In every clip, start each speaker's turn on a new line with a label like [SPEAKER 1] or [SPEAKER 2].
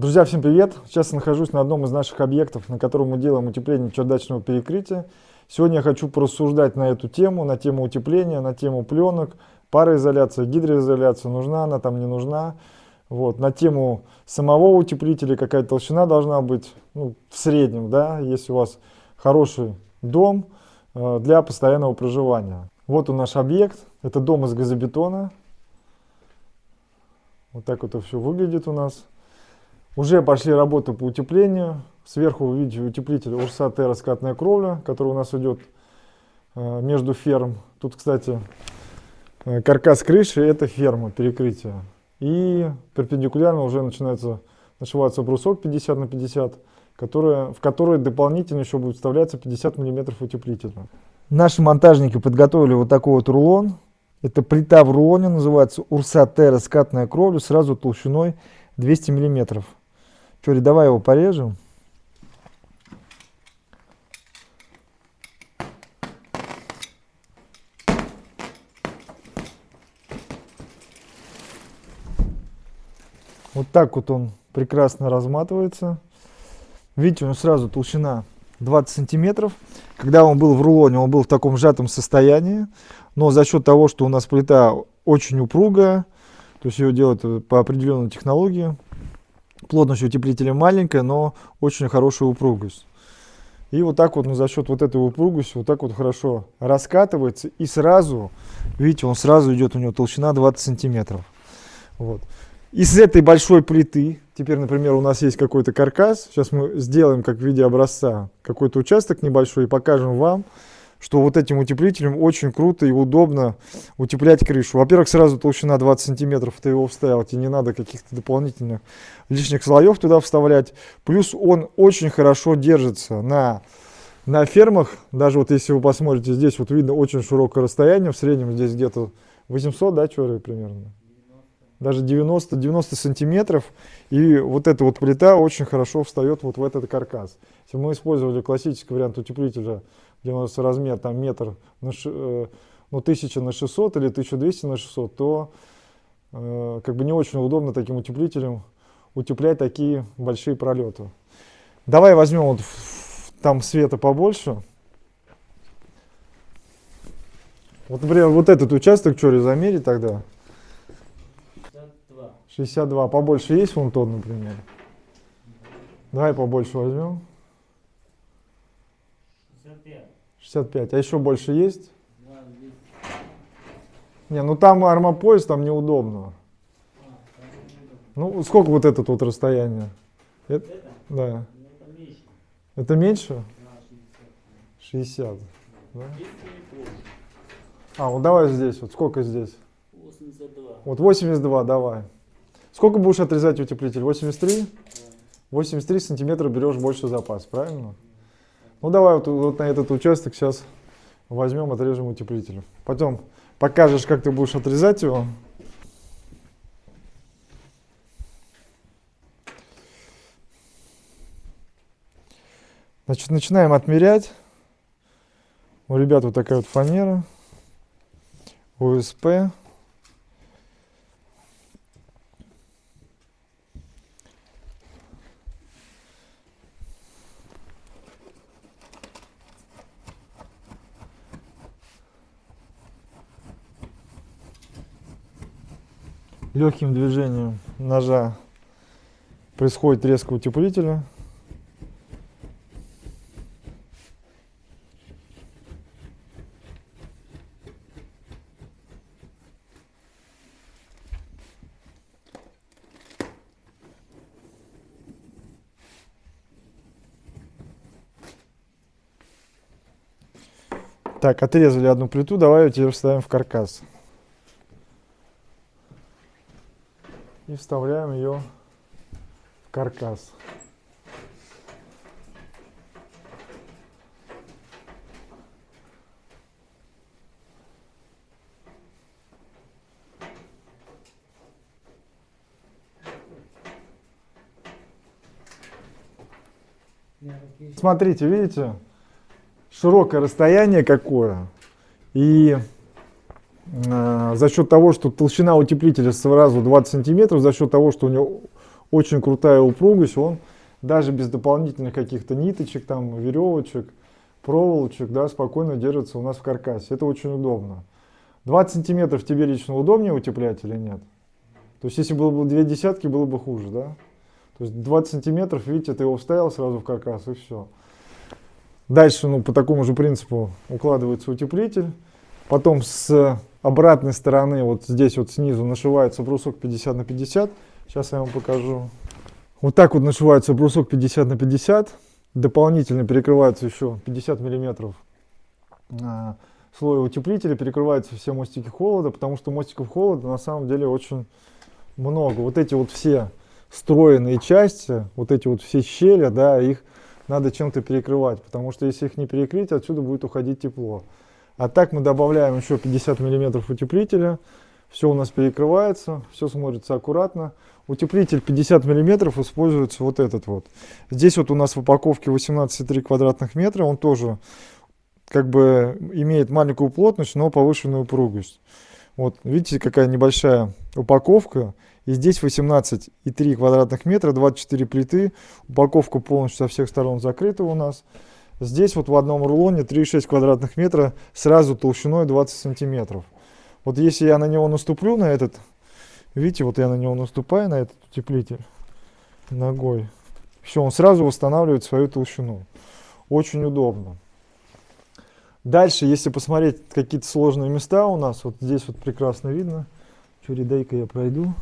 [SPEAKER 1] Друзья, всем привет! Сейчас я нахожусь на одном из наших объектов, на котором мы делаем утепление чердачного перекрытия. Сегодня я хочу порассуждать на эту тему, на тему утепления, на тему пленок, пароизоляция, гидроизоляция, нужна она там, не нужна. Вот, на тему самого утеплителя, какая толщина должна быть, ну, в среднем, да, если у вас хороший дом э, для постоянного проживания. Вот он наш объект, это дом из газобетона. Вот так вот это все выглядит у нас. Уже пошли работы по утеплению. Сверху вы видите утеплитель Урса раскатная кровля, который у нас идет э, между ферм. Тут, кстати, э, каркас крыши это ферма, перекрытие. И перпендикулярно уже начинается нашиваться брусок 50 на 50, которая, в который дополнительно еще будет вставляться 50 миллиметров утеплителя. Наши монтажники подготовили вот такой вот рулон. Это плита в рулоне, называется Урса Терра скатная кровля, сразу толщиной 200 миллиметров. Чури, давай его порежем. Вот так вот он прекрасно разматывается. Видите, у него сразу толщина 20 сантиметров. Когда он был в рулоне, он был в таком сжатом состоянии. Но за счет того, что у нас плита очень упругая, то есть ее делают по определенной технологии, Плотность утеплителя маленькая, но очень хорошая упругость. И вот так вот ну, за счет вот этой упругости вот так вот хорошо раскатывается. И сразу, видите, он сразу идет, у него толщина 20 сантиметров. Вот. Из этой большой плиты, теперь, например, у нас есть какой-то каркас. Сейчас мы сделаем, как в виде образца, какой-то участок небольшой и покажем вам, что вот этим утеплителем очень круто и удобно утеплять крышу. Во-первых, сразу толщина 20 сантиметров, ты его вставил, тебе не надо каких-то дополнительных лишних слоев туда вставлять. Плюс он очень хорошо держится на, на фермах. Даже вот если вы посмотрите, здесь вот видно очень широкое расстояние, в среднем здесь где-то 800, да, чёры примерно? Даже 90-90 сантиметров. И вот эта вот плита очень хорошо встает вот в этот каркас. Если мы использовали классический вариант утеплителя где у нас размер там метр на, э, ну, 1000 на 600 или 1200 на 600, то э, как бы не очень удобно таким утеплителем утеплять такие большие пролеты. Давай возьмем вот там света побольше. Вот, например, вот этот участок, что ли, замерить тогда? 62. 62. Побольше есть вон тот, например? Давай побольше возьмем. 65. А еще больше есть? Не, ну там армопояс, там неудобно. Ну, сколько вот это вот расстояние? Это? Да. Это меньше? 60. Да? А, вот давай здесь, вот сколько здесь? 82. Вот 82, давай. Сколько будешь отрезать утеплитель? 83? 83 сантиметра берешь больше запас, правильно? Ну давай вот, вот на этот участок сейчас возьмем, отрежем утеплитель. Потом покажешь, как ты будешь отрезать его. Значит, начинаем отмерять. У ребят вот такая вот фанера. УСП. Легким движением ножа происходит резко утеплителя. Так, отрезали одну плиту, давай ее теперь вставим в каркас. Вставляем ее в каркас. Смотрите, видите, широкое расстояние какое. И за счет того, что толщина утеплителя сразу 20 сантиметров, за счет того, что у него очень крутая упругость, он даже без дополнительных каких-то ниточек, там, веревочек, проволочек, да, спокойно держится у нас в каркасе. Это очень удобно. 20 сантиметров тебе лично удобнее утеплять или нет? То есть, если было бы две десятки, было бы хуже, да? То есть 20 сантиметров, видите, ты его вставил сразу в каркас и все. Дальше, ну, по такому же принципу укладывается утеплитель. Потом с обратной стороны, вот здесь вот снизу нашивается брусок 50 на 50. Сейчас я вам покажу. Вот так вот нашивается брусок 50 на 50. Дополнительно перекрывается еще 50 миллиметров а, слоя утеплителя. Перекрываются все мостики холода, потому что мостиков холода на самом деле очень много. Вот эти вот все встроенные части, вот эти вот все щели, да, их надо чем-то перекрывать, потому что если их не перекрыть, отсюда будет уходить тепло. А так мы добавляем еще 50 миллиметров утеплителя, все у нас перекрывается, все смотрится аккуратно. Утеплитель 50 миллиметров используется вот этот вот. Здесь вот у нас в упаковке 18,3 квадратных метра, он тоже как бы имеет маленькую плотность, но повышенную упругость. Вот видите, какая небольшая упаковка. И здесь 18,3 квадратных метра, 24 плиты. Упаковка полностью со всех сторон закрыта у нас. Здесь вот в одном рулоне 3,6 квадратных метра сразу толщиной 20 сантиметров. Вот если я на него наступлю, на этот, видите, вот я на него наступаю, на этот утеплитель ногой. Все, он сразу восстанавливает свою толщину. Очень удобно. Дальше, если посмотреть какие-то сложные места у нас, вот здесь вот прекрасно видно. Чури, я пройду.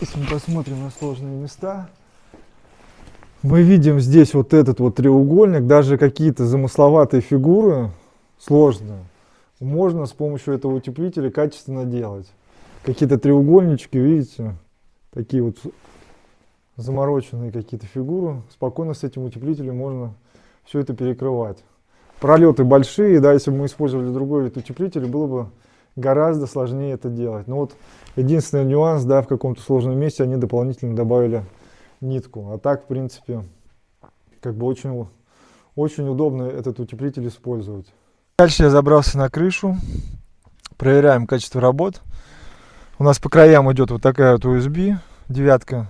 [SPEAKER 1] Если мы посмотрим на сложные места, мы видим здесь вот этот вот треугольник, даже какие-то замысловатые фигуры, сложные, можно с помощью этого утеплителя качественно делать. Какие-то треугольнички, видите, такие вот замороченные какие-то фигуры, спокойно с этим утеплителем можно все это перекрывать. Пролеты большие, да, если бы мы использовали другой вид утеплителя, было бы гораздо сложнее это делать. Но вот единственный нюанс, да, в каком-то сложном месте они дополнительно добавили нитку. А так, в принципе, как бы очень, очень удобно этот утеплитель использовать. Дальше я забрался на крышу. Проверяем качество работ. У нас по краям идет вот такая вот USB девятка.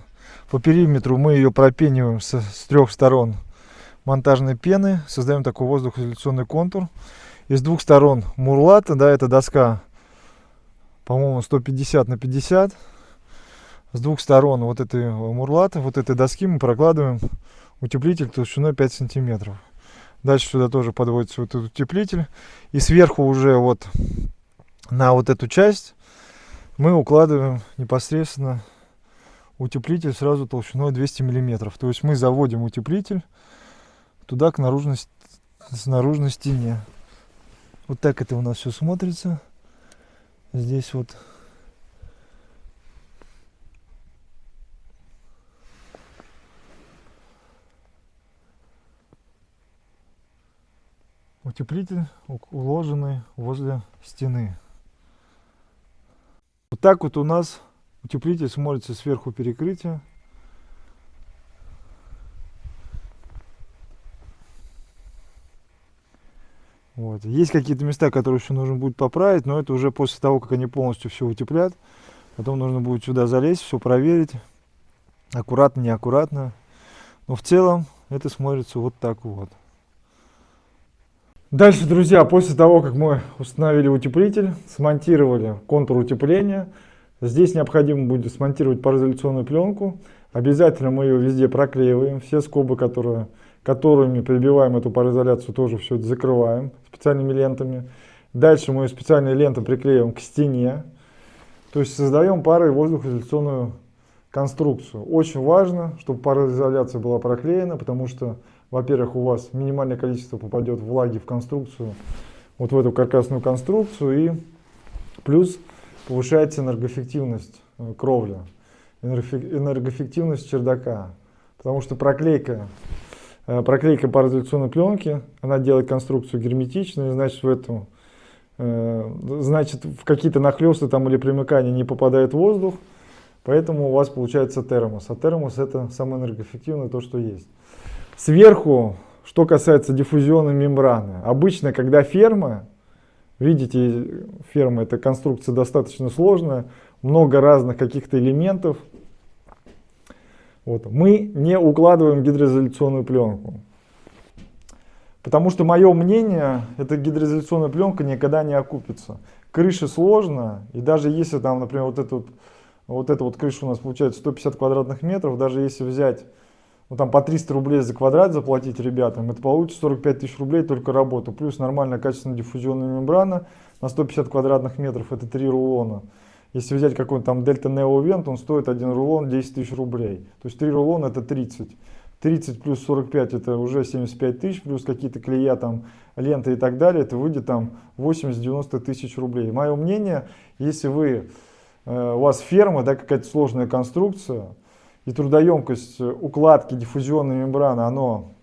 [SPEAKER 1] По периметру мы ее пропениваем с, с трех сторон монтажной пены. Создаем такой воздухоизоляционный контур. И с двух сторон мурлата, да, это доска по-моему, 150 на 50. С двух сторон вот этой мурлаты, вот этой доски мы прокладываем утеплитель толщиной 5 сантиметров. Дальше сюда тоже подводится вот этот утеплитель. И сверху уже вот на вот эту часть мы укладываем непосредственно утеплитель сразу толщиной 200 миллиметров. То есть мы заводим утеплитель туда к наружной, с наружной стене. Вот так это у нас все смотрится здесь вот утеплитель уложенный возле стены. Вот так вот у нас утеплитель смотрится сверху перекрытия. Вот. Есть какие-то места, которые еще нужно будет поправить, но это уже после того, как они полностью все утеплят. Потом нужно будет сюда залезть, все проверить. Аккуратно, неаккуратно. Но в целом это смотрится вот так вот. Дальше, друзья, после того, как мы установили утеплитель, смонтировали контур утепления, здесь необходимо будет смонтировать пароизоляционную пленку. Обязательно мы ее везде проклеиваем. Все скобы, которые которыми прибиваем эту пароизоляцию, тоже все это закрываем специальными лентами. Дальше мы специальные ленты приклеиваем к стене. То есть создаем парой воздухоизоляционную конструкцию. Очень важно, чтобы пароизоляция была проклеена, потому что, во-первых, у вас минимальное количество попадет влаги в конструкцию, вот в эту каркасную конструкцию, и плюс повышается энергоэффективность э, кровли, энергоэффективность чердака. Потому что проклейка Э, проклейка пароизоляционной пленки, она делает конструкцию герметичной, значит в этом, э, значит в какие-то нахлесты там или примыкания не попадает воздух, поэтому у вас получается термос. А термос это самое энергоэффективное то, что есть. Сверху, что касается диффузионной мембраны, обычно когда ферма, видите, ферма это конструкция достаточно сложная, много разных каких-то элементов, Вот. Мы не укладываем гидроизоляционную пленку. Потому что мое мнение, эта гидроизоляционная пленка никогда не окупится. Крыша сложно, и даже если там, например, вот эту вот, вот эта вот крыша у нас получается 150 квадратных метров, даже если взять ну, там по 300 рублей за квадрат заплатить ребятам, это получится 45 тысяч рублей только работа. Плюс нормальная качественная диффузионная мембрана на 150 квадратных метров, это 3 рулона. Если взять какой-нибудь там Delta Neo Vent, он стоит один рулон 10 тысяч рублей. То есть 3 рулона это 30. 30 плюс 45 это уже 75 тысяч, плюс какие-то клея там, ленты и так далее, это выйдет там 80-90 тысяч рублей. Мое мнение, если вы, э, у вас ферма, да, какая-то сложная конструкция, и трудоемкость укладки диффузионной мембраны, оно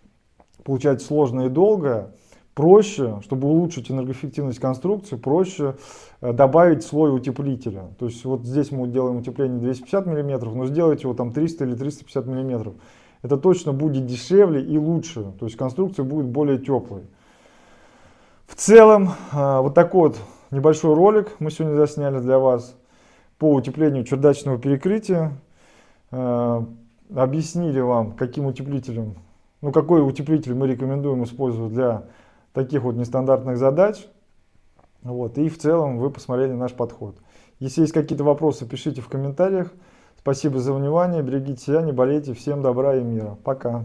[SPEAKER 1] получается сложное и долгое, проще, чтобы улучшить энергоэффективность конструкции, проще э, добавить слой утеплителя. То есть вот здесь мы делаем утепление 250 мм, но сделайте его там 300 или 350 мм. Это точно будет дешевле и лучше, то есть конструкция будет более теплой. В целом, э, вот такой вот небольшой ролик мы сегодня засняли для вас по утеплению чердачного перекрытия. Э, объяснили вам, каким утеплителем, ну какой утеплитель мы рекомендуем использовать для таких вот нестандартных задач. Вот, и в целом вы посмотрели наш подход. Если есть какие-то вопросы, пишите в комментариях. Спасибо за внимание, берегите себя, не болейте. Всем добра и мира. Пока.